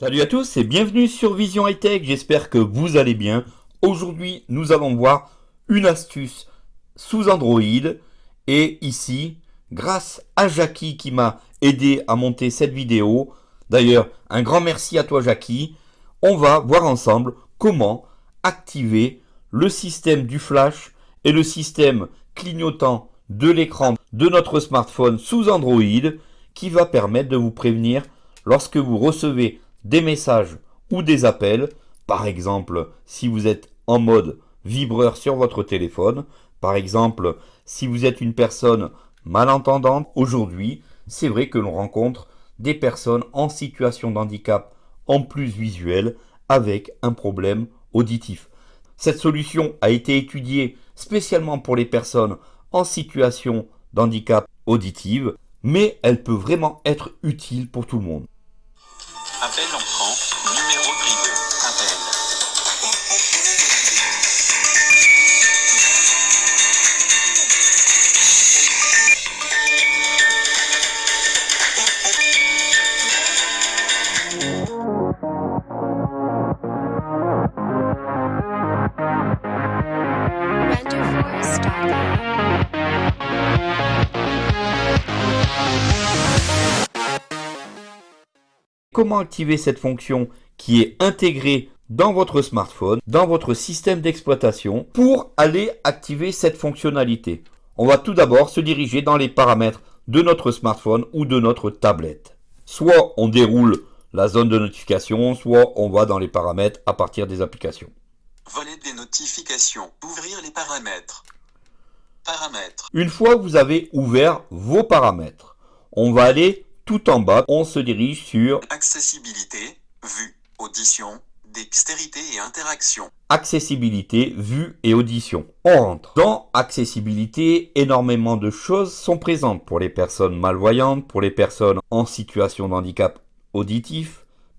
Salut à tous et bienvenue sur Vision High Tech, j'espère que vous allez bien. Aujourd'hui, nous allons voir une astuce sous Android. Et ici, grâce à Jackie qui m'a aidé à monter cette vidéo, d'ailleurs, un grand merci à toi Jackie, on va voir ensemble comment activer le système du flash et le système clignotant de l'écran de notre smartphone sous Android qui va permettre de vous prévenir lorsque vous recevez des messages ou des appels, par exemple si vous êtes en mode vibreur sur votre téléphone, par exemple si vous êtes une personne malentendante, aujourd'hui c'est vrai que l'on rencontre des personnes en situation de handicap en plus visuel avec un problème auditif. Cette solution a été étudiée spécialement pour les personnes en situation d'handicap auditive, mais elle peut vraiment être utile pour tout le monde. Comment activer cette fonction qui est intégrée dans votre smartphone, dans votre système d'exploitation, pour aller activer cette fonctionnalité? On va tout d'abord se diriger dans les paramètres de notre smartphone ou de notre tablette. Soit on déroule la zone de notification, soit on va dans les paramètres à partir des applications. Volet des notifications. Ouvrir les paramètres. Paramètres. Une fois que vous avez ouvert vos paramètres, on va aller tout en bas, on se dirige sur Accessibilité, vue, audition, dextérité et interaction. accessibilité, vue et audition. On rentre. Dans accessibilité, énormément de choses sont présentes pour les personnes malvoyantes, pour les personnes en situation de handicap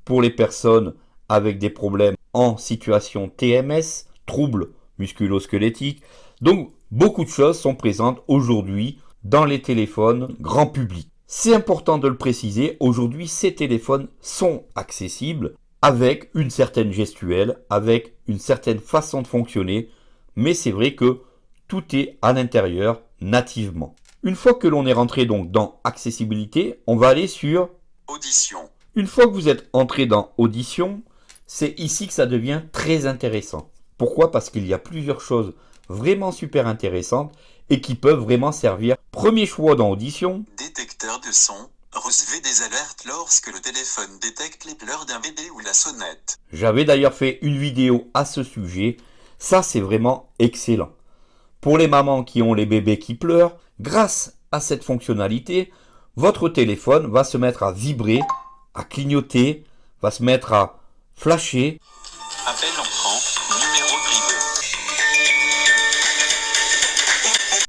pour les personnes avec des problèmes en situation TMS, troubles musculo-squelettiques. Donc, beaucoup de choses sont présentes aujourd'hui dans les téléphones grand public. C'est important de le préciser, aujourd'hui ces téléphones sont accessibles avec une certaine gestuelle, avec une certaine façon de fonctionner, mais c'est vrai que tout est à l'intérieur nativement. Une fois que l'on est rentré donc dans accessibilité, on va aller sur Audition. Une fois que vous êtes entré dans audition, c'est ici que ça devient très intéressant. Pourquoi? Parce qu'il y a plusieurs choses vraiment super intéressantes et qui peuvent vraiment servir. Premier choix dans audition, Détecteur de son. Recevez des alertes lorsque le téléphone détecte les pleurs d'un bébé ou la sonnette. J'avais d'ailleurs fait une vidéo à ce sujet. Ça, c'est vraiment excellent. Pour les mamans qui ont les bébés qui pleurent, grâce à cette fonctionnalité, votre téléphone va se mettre à vibrer, à clignoter, va se mettre à flasher. Appel entrant, numéro privé.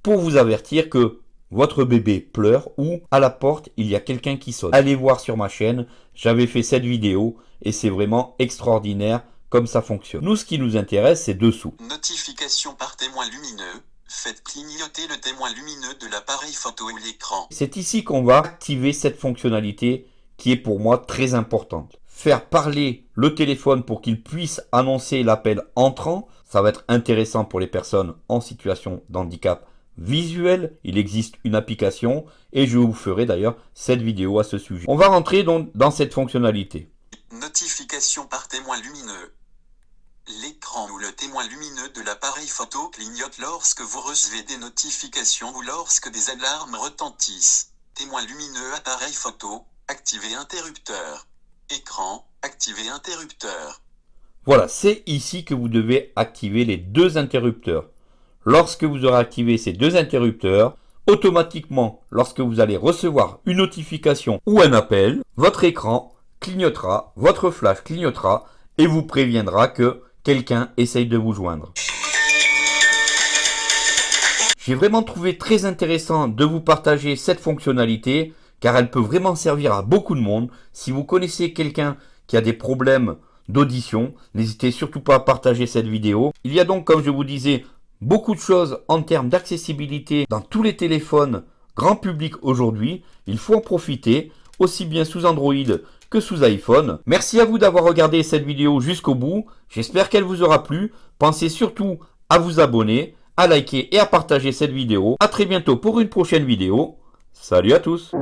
pour vous avertir que votre bébé pleure ou à la porte il y a quelqu'un qui sonne. Allez voir sur ma chaîne, j'avais fait cette vidéo et c'est vraiment extraordinaire comme ça fonctionne. Nous ce qui nous intéresse c'est dessous. Notification par témoin lumineux. Faites clignoter le témoin lumineux de l'appareil photo ou l'écran. C'est ici qu'on va activer cette fonctionnalité qui est pour moi très importante. Faire parler le téléphone pour qu'il puisse annoncer l'appel entrant, ça va être intéressant pour les personnes en situation d'handicap visuel. Il existe une application et je vous ferai d'ailleurs cette vidéo à ce sujet. On va rentrer donc dans cette fonctionnalité. Notification par témoin lumineux. L'écran ou le témoin lumineux de l'appareil photo clignote lorsque vous recevez des notifications ou lorsque des alarmes retentissent. Témoin lumineux appareil photo, activer interrupteur. Écran, activer interrupteur. Voilà, c'est ici que vous devez activer les deux interrupteurs. Lorsque vous aurez activé ces deux interrupteurs, automatiquement, lorsque vous allez recevoir une notification ou un appel, votre écran clignotera, votre flash clignotera et vous préviendra que quelqu'un essaye de vous joindre. J'ai vraiment trouvé très intéressant de vous partager cette fonctionnalité car elle peut vraiment servir à beaucoup de monde. Si vous connaissez quelqu'un qui a des problèmes d'audition, n'hésitez surtout pas à partager cette vidéo. Il y a donc, comme je vous disais, beaucoup de choses en termes d'accessibilité dans tous les téléphones grand public aujourd'hui. Il faut en profiter, aussi bien sous Android que sous iPhone. Merci à vous d'avoir regardé cette vidéo jusqu'au bout. J'espère qu'elle vous aura plu. Pensez surtout à vous abonner, à liker et à partager cette vidéo. A très bientôt pour une prochaine vidéo. Salut à tous